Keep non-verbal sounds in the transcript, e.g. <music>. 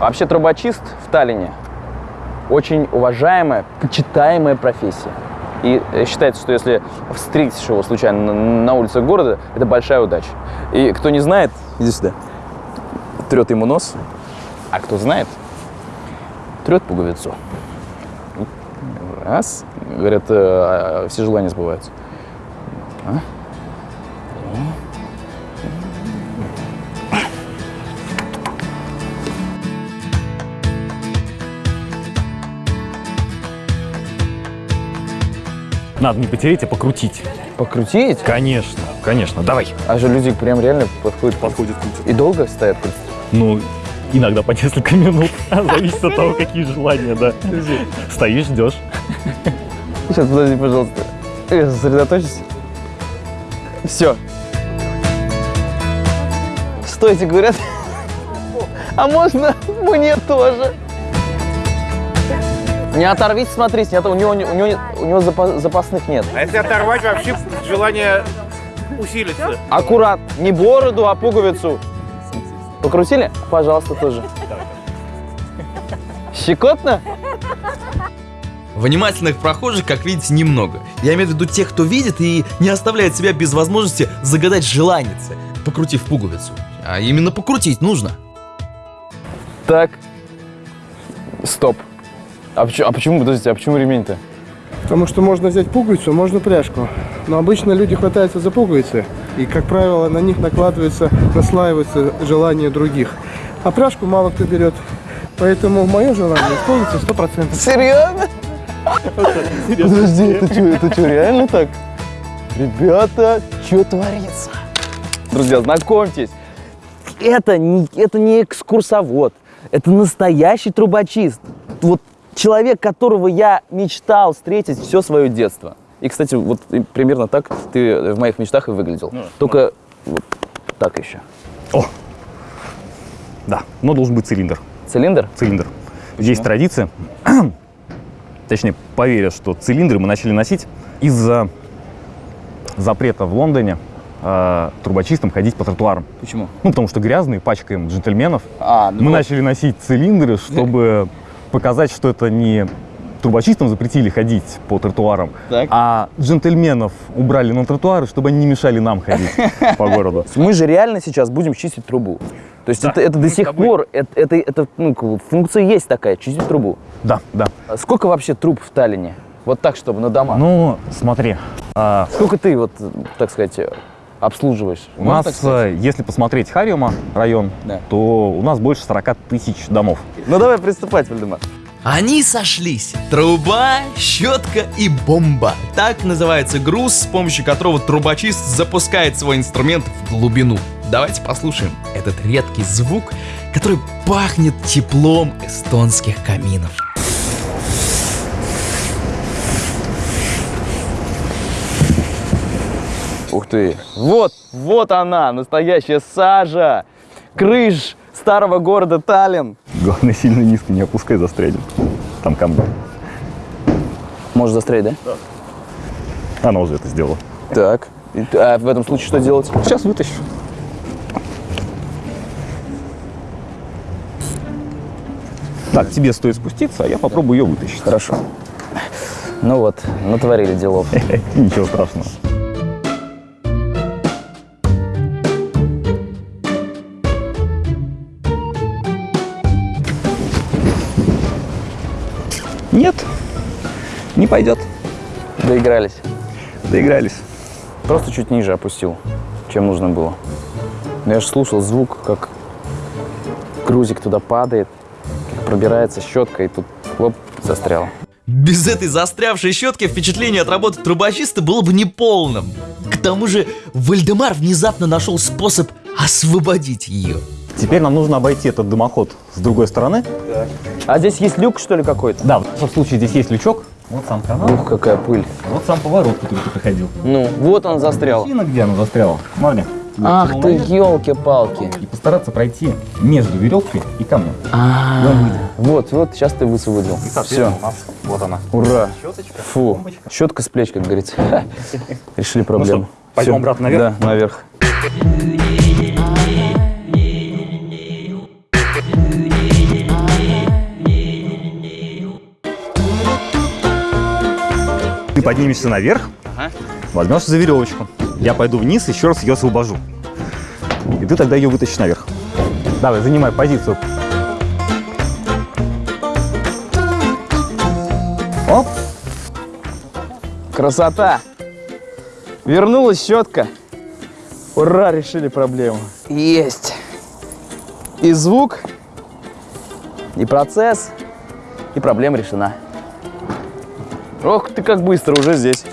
Вообще трубочист в Таллине очень уважаемая, почитаемая профессия. И э, считается, что если встретишь его случайно на, улицах города, это большая удача. И кто не знает, иди сюда, трет ему нос, а кто знает, трет пуговицу. Раз. Говорят, э, все желания сбываются. А? Надо не потереть, а покрутить. Покрутить? Конечно, конечно, давай. А же люди прям реально подходят. Подходит крутит. И долго стоят? Ну, иногда по несколько минут. <laughs> Зависит от того, какие желания, да. Стоишь, ждешь. Сейчас, подожди, пожалуйста. Я сосредоточусь. Все. Стойте, говорят. <laughs> А можно мне тоже? Не оторвите, смотрите, нет, у него, у него, у него запа- запасных нет. А если оторвать, вообще желание усилится. Аккурат, не бороду, а пуговицу. Покрутили? Пожалуйста, тоже. Щекотно? Внимательных прохожих, как видите, немного. Я имею в виду тех, кто видит и не оставляет себя без возможности загадать желанице, покрутив пуговицу. А именно покрутить нужно. Так. Стоп. А почему, а почему, подождите, а почему ремень-то? Потому что можно взять пуговицу, можно пряжку. Но обычно люди хватаются за пуговицы, и, как правило, на них накладывается, наслаивается желание других. А пряжку мало кто берет. Поэтому мое желание исполнится 100%. Серьезно? Подожди, это что, это что, реально так? Ребята, что творится? Друзья, знакомьтесь, это не, это не экскурсовод, это настоящий трубочист. Вот человек, которого я мечтал встретить все свое детство. И, кстати, вот примерно так ты в моих мечтах и выглядел. Только вот так еще. О! Да, но должен быть цилиндр. Цилиндр? Цилиндр. Есть традиция, <clears throat> точнее, поверят, что цилиндры мы начали носить из-за запрета в Лондоне э, трубочистам ходить по тротуарам. Почему? Ну, потому что грязные, пачкаем джентльменов. А, ну Мы вот. начали носить цилиндры, чтобы показать, что это не трубочистам запретили ходить по тротуарам, Так. а джентльменов убрали на тротуары, чтобы они не мешали нам ходить <laughs> по городу. Мы же реально сейчас будем чистить трубу. То есть это, это до сих пор, это, это, это, ну, функция есть такая, чистить трубу. Да, да. А Сколько вообще труб в Таллине? Вот так, чтобы на домах. Ну, смотри, а, Сколько ты, вот, так сказать, обслуживаешь? у Можно нас, так сказать? э, если посмотреть Хариума район, Да. то у нас больше 40 тысяч домов. Ну давай приступать, Вальдемар. Они сошлись. Труба, щетка и бомба. Так называется груз, с помощью которого трубочист запускает свой инструмент в глубину. Давайте послушаем этот редкий звук, который пахнет теплом эстонских каминов. Ух ты. Вот, вот она, настоящая сажа. Крыш старого города Таллин. Главное, сильно низко не опускай, застрянет. Там камни. Можешь застрять, да? Она уже это сделала. Так. А в этом случае что делать? Сейчас вытащу. Так, тебе стоит спуститься, а я попробую ее вытащить. Хорошо. Ну вот, натворили делов. <laughs> Ничего страшного. Нет, не пойдет. Доигрались. Доигрались. Просто чуть ниже опустил, чем нужно было. Но я же слушал звук, как грузик туда падает, как пробирается щетка, и тут оп, застрял. Без этой застрявшей щетки впечатление от работы трубочиста было бы неполным. К тому же Вальдемар внезапно нашел способ освободить ее. Теперь нам нужно обойти этот дымоход с другой стороны. А здесь есть люк, что ли, какой-то? Да, в том случае здесь есть лючок. Вот сам канал, Ух, какая пыль. вот сам поворот, который ты проходил. Ну, вот он застрял. Причина, где она застряла? Смотри. Ах ты, елки-палки. И постараться пройти между веревкой и камнем. А, вот, вот, сейчас ты высвободил. Все, у нас вот она. ура. Щеточка, Фу, бомбочка. щетка с плеч, как говорится. <laughs> Решили проблему. что, пойдем обратно наверх? Да, наверх. Ты поднимешься наверх, возьмешь за веревочку. Я пойду вниз, еще раз ее освобожу. И ты тогда ее вытащишь наверх. Давай, занимай позицию. Оп. Красота. Вернулась щетка. Ура, решили проблему. Есть. И звук, и процесс, и проблема решена. Ох ты как быстро уже здесь.